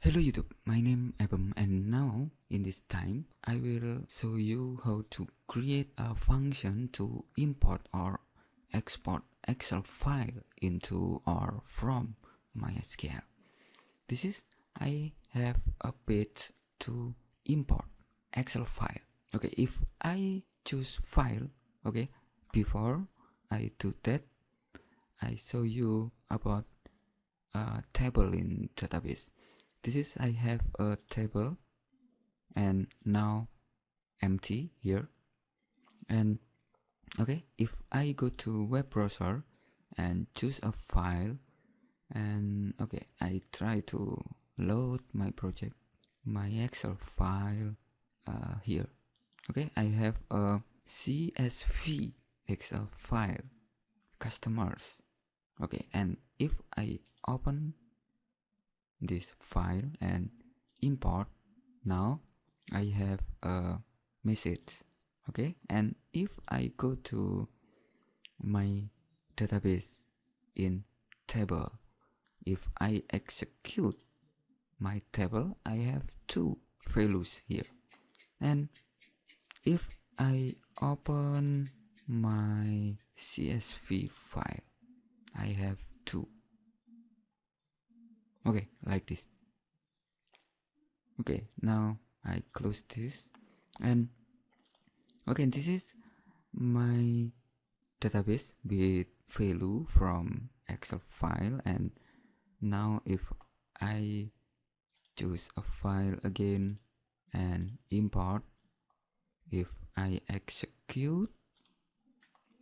Hello YouTube, my name is Abum and now in this time I will show you how to create a function to import or export Excel file into or from MySQL. This is I have a page to import Excel file. Okay, if I choose file, okay, before I do that, I show you about a table in database this is I have a table and now empty here. And okay if I go to web browser and choose a file and okay I try to load my project my Excel file uh, here. Okay I have a CSV Excel file customers. Okay and if I open this file and import. Now I have a message okay? And if I go to my database in table if I execute my table I have two values here. And if I open my CSV file I have two okay like this. Okay now I close this. And okay this is my database with value from excel file. And now if I choose a file again and import if I execute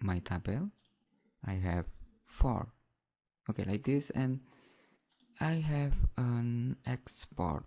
my table I have four. Okay like this. And I have an export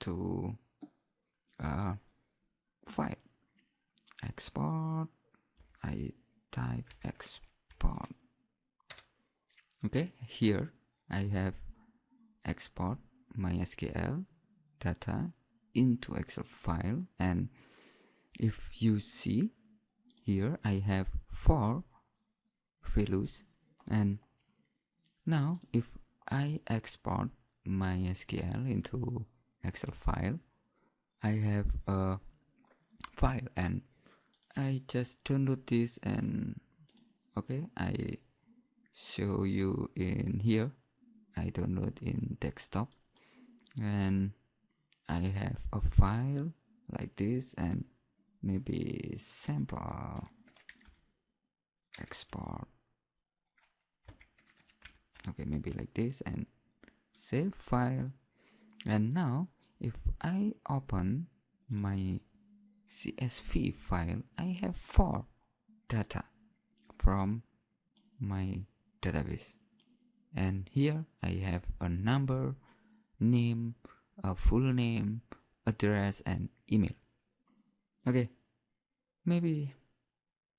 to uh, file export I type export okay here I have export MySQL data into Excel file and if you see here I have four values and now if I export MySQL into Excel file, I have a file and I just download this and okay, I show you in here. I download in desktop. And I have a file like this and maybe sample export okay maybe like this and save file. And now if I open my CSV file I have four data from my database. And here I have a number name a full name address and email. Okay maybe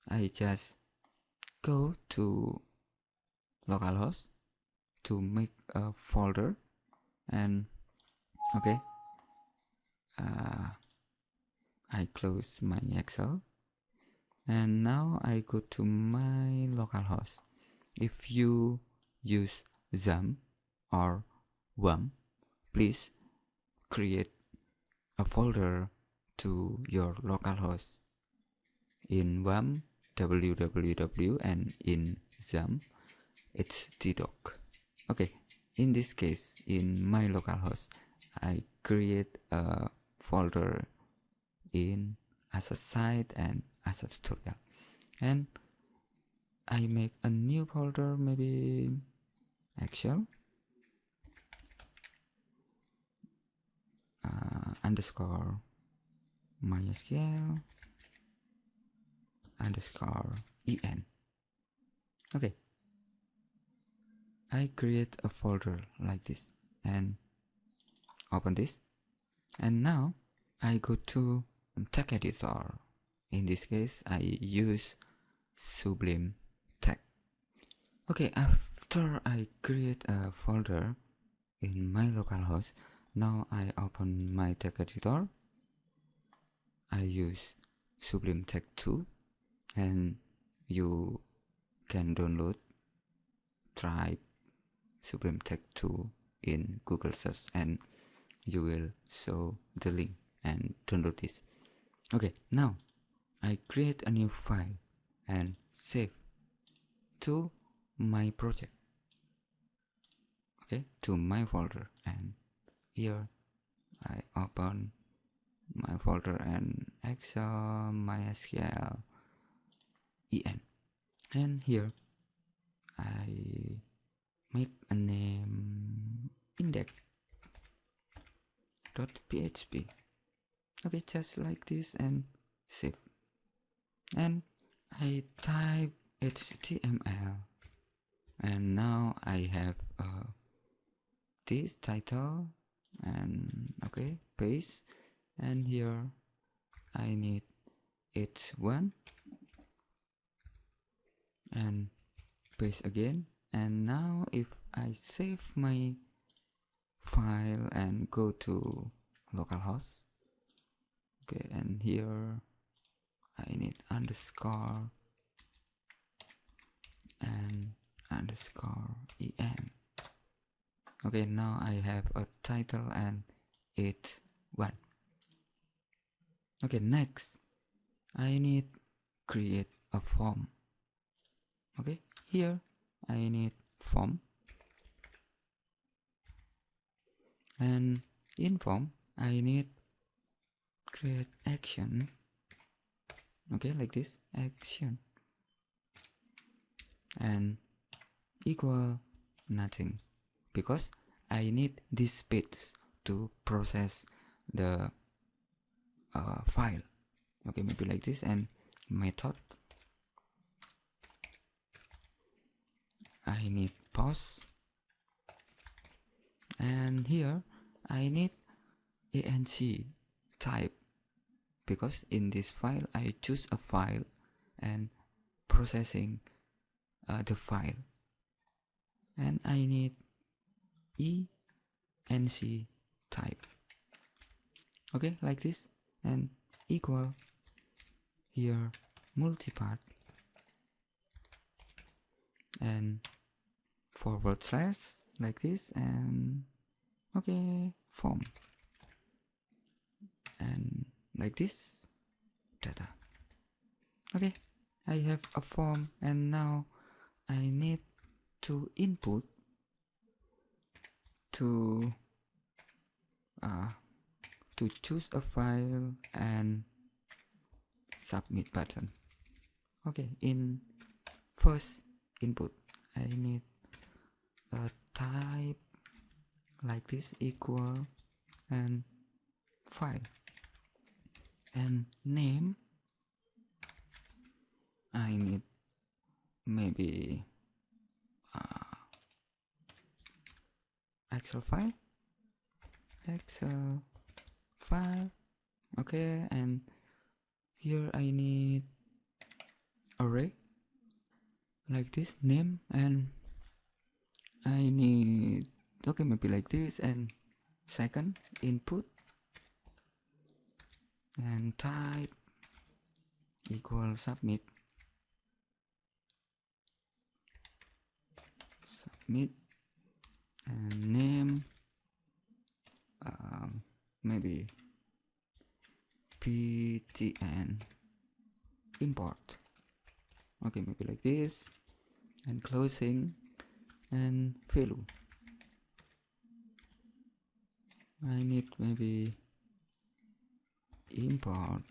I just go to localhost to make a folder and okay uh, I close my Excel. And now I go to my localhost if you use XAMPP or WAMP please create a folder to your localhost in WAMP www and in XAMPP it's htdocs okay in this case in my localhost I create a folder in as a site and as a tutorial. And I make a new folder maybe Excel uh, underscore MySQL underscore en okay I create a folder like this and open this. And now I go to text editor. In this case I use Sublime Text okay after I create a folder in my localhost now I open my text editor. I use Sublime Text 2 and you can download try Sublime Text 2 in Google search and you will show the link and download this. Okay now I create a new file and save to my project. Okay to my folder and here I open my folder and Excel MySQL en and here I make a name. Index. Dot php okay just like this and save. And I type HTML and now I have uh, this title. And okay paste. And here I need h1 and paste again and now if I save my file and go to localhost okay and here I need underscore and underscore en okay now I have a title and it one. Okay next I need create a form. Okay here I need form. And in form I need create action. Okay like this. Action. And equal nothing. Because I need this space to process the uh, file. Okay maybe like this. And method I need post. And here I need enc type. Because in this file I choose a file and processing uh, the file. And I need enc type. Okay like this. And equal here multipart and forward slash like this and okay form. And like this data. Okay I have a form and now I need to input to uh, to choose a file and submit button. Okay in first input I need a type like this equal and file. And name I need maybe uh, Excel file. Excel file okay and here I need array like this name and I need okay maybe like this and second input and type equal submit. Submit and name um, maybe ptn import. Okay maybe like this. And closing and value I need maybe import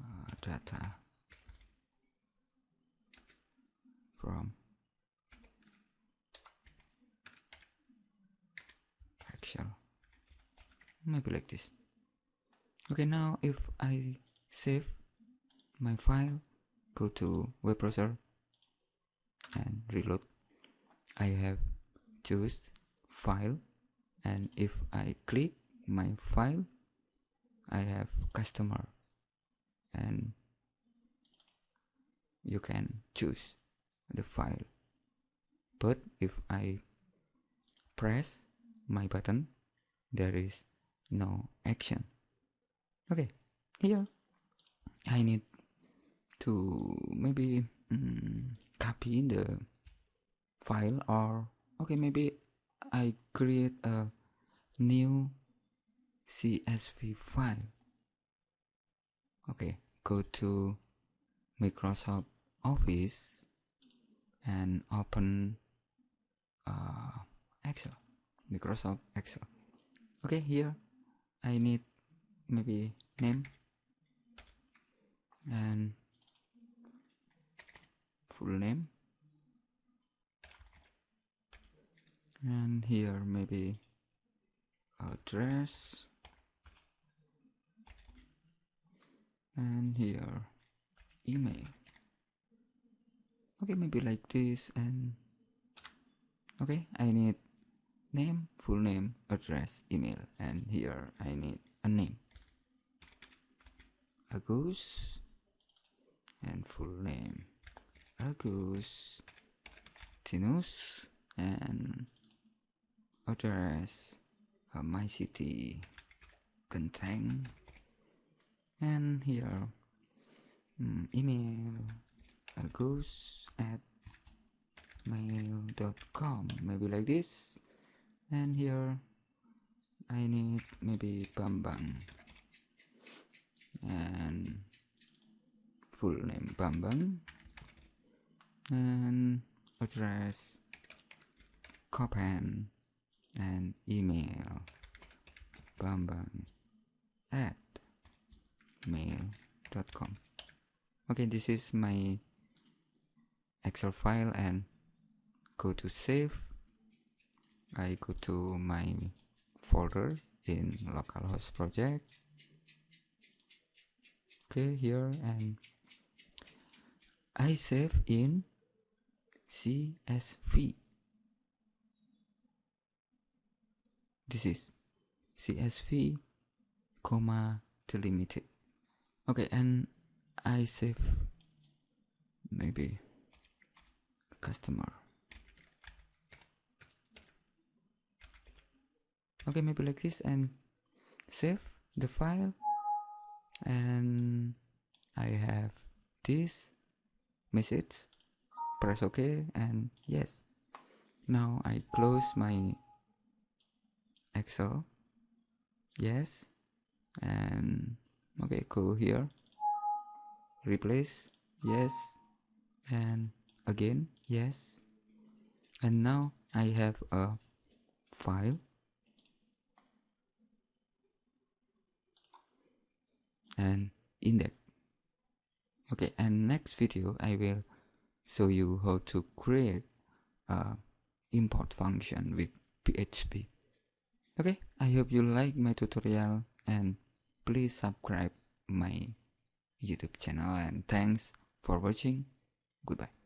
uh, data from Excel. Maybe like this. Okay now if I save my file go to web browser and reload. I have choose file and if I click my file I have customer and you can choose the file. But if I press my button there is no action. Okay here I need to maybe copy the file or okay maybe I create a new CSV file. Okay go to Microsoft Office and open uh, Excel Microsoft Excel. Okay here I need maybe name and full name. And here maybe address. And here email. Okay maybe like this and okay I need name full name address email and here I need a name. Agus and full name Agus Tinus and address uh, my city contain and here um, email Agus at mail.com maybe like this. And here I need maybe Bambang and full name Bambang and address Copan and email. Bambang at mail.com okay this is my Excel file and go to save. I go to my folder in localhost project. Okay here and I save in CSV this is CSV comma delimited. Okay and I save maybe customer. Okay maybe like this and save the file. And I have this message press ok and yes. Now I close my Excel. Yes. And okay go here. Replace. Yes. And again. Yes. And now I have a file. And index. Okay and next video I will show you how to create import function with PHP okay I hope you like my tutorial and please subscribe my YouTube channel and thanks for watching. Goodbye